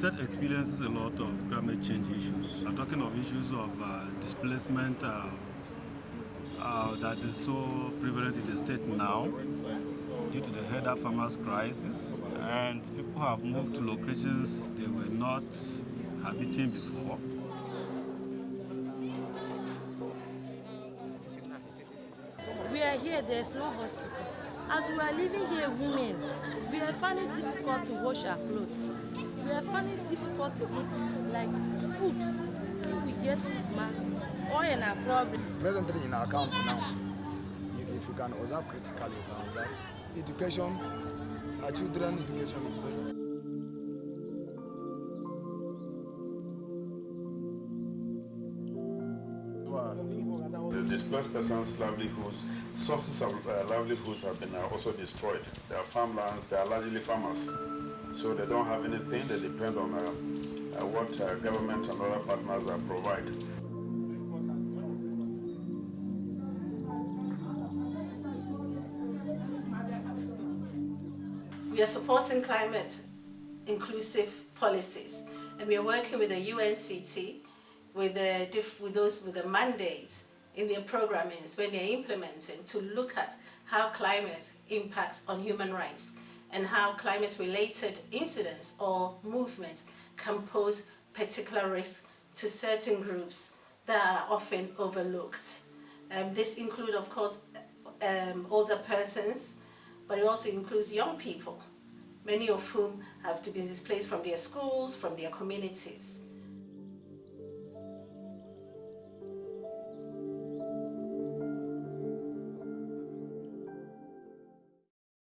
state experiences a lot of climate change issues. I'm talking of issues of uh, displacement uh, uh, that is so prevalent in the state now due to the herder farmers crisis and people have moved to locations they were not habiting before. We are here, there's no hospital. As we are living here, women, we are finding it difficult to wash our clothes. We are finding it difficult to eat like food. If we get food, ma, oil and our problem. Presently in our camp now, if, if you can observe critically, you can observe education, our children education is very The displaced persons' livelihoods, sources of uh, livelihoods have been uh, also destroyed. Their farmlands, they are largely farmers, so they don't have anything. They depend on uh, uh what uh, government and other partners provide. We are supporting climate inclusive policies, and we are working with the UNCT with the, with those with the mandates in their programmings when they're implementing to look at how climate impacts on human rights and how climate-related incidents or movements can pose particular risks to certain groups that are often overlooked. Um, this includes of course, um, older persons, but it also includes young people, many of whom have to be displaced from their schools, from their communities.